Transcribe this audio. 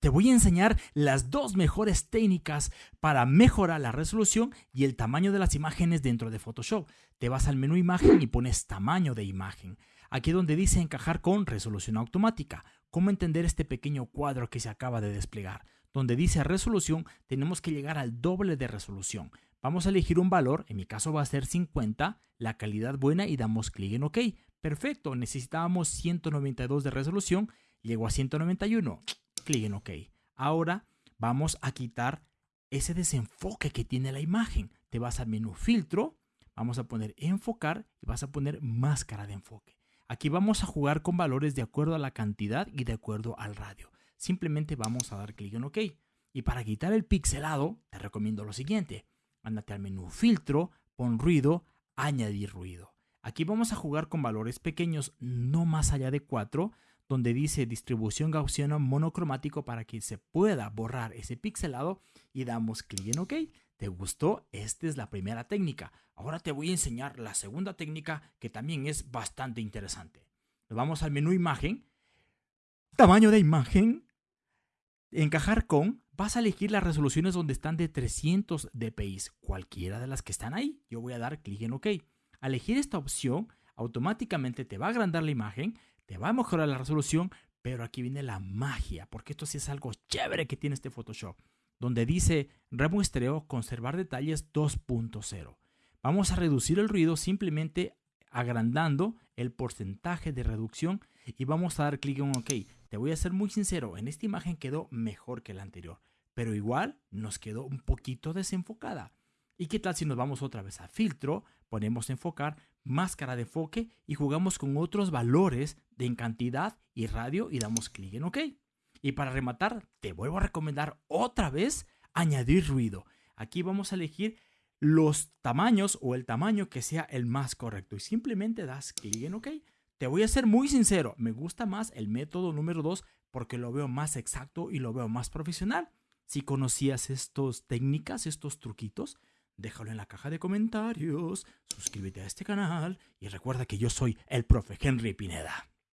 te voy a enseñar las dos mejores técnicas para mejorar la resolución y el tamaño de las imágenes dentro de Photoshop. Te vas al menú imagen y pones tamaño de imagen. Aquí donde dice encajar con resolución automática. ¿Cómo entender este pequeño cuadro que se acaba de desplegar? Donde dice resolución, tenemos que llegar al doble de resolución. Vamos a elegir un valor, en mi caso va a ser 50, la calidad buena y damos clic en OK. Perfecto, necesitábamos 192 de resolución, llego a 191, clic en OK. Ahora vamos a quitar ese desenfoque que tiene la imagen. Te vas al menú filtro, vamos a poner enfocar y vas a poner máscara de enfoque. Aquí vamos a jugar con valores de acuerdo a la cantidad y de acuerdo al radio. Simplemente vamos a dar clic en OK. Y para quitar el pixelado, te recomiendo lo siguiente. Ándate al menú filtro, pon ruido, añadir ruido. Aquí vamos a jugar con valores pequeños, no más allá de 4, donde dice distribución gaussiana monocromático para que se pueda borrar ese pixelado y damos clic en OK. ¿Te gustó? Esta es la primera técnica. Ahora te voy a enseñar la segunda técnica que también es bastante interesante. Nos vamos al menú imagen, tamaño de imagen, encajar con, vas a elegir las resoluciones donde están de 300 dpi, cualquiera de las que están ahí. Yo voy a dar clic en OK. Al elegir esta opción, automáticamente te va a agrandar la imagen, te va a mejorar la resolución, pero aquí viene la magia, porque esto sí es algo chévere que tiene este Photoshop, donde dice remuestreo, conservar detalles 2.0. Vamos a reducir el ruido simplemente agrandando el porcentaje de reducción y vamos a dar clic en OK. Te voy a ser muy sincero, en esta imagen quedó mejor que la anterior, pero igual nos quedó un poquito desenfocada. ¿Y qué tal si nos vamos otra vez a filtro, ponemos enfocar, máscara de enfoque y jugamos con otros valores de en cantidad y radio y damos clic en OK? Y para rematar, te vuelvo a recomendar otra vez añadir ruido. Aquí vamos a elegir los tamaños o el tamaño que sea el más correcto y simplemente das clic en OK. Te voy a ser muy sincero, me gusta más el método número 2 porque lo veo más exacto y lo veo más profesional. Si conocías estas técnicas, estos truquitos, déjalo en la caja de comentarios, suscríbete a este canal y recuerda que yo soy el profe Henry Pineda.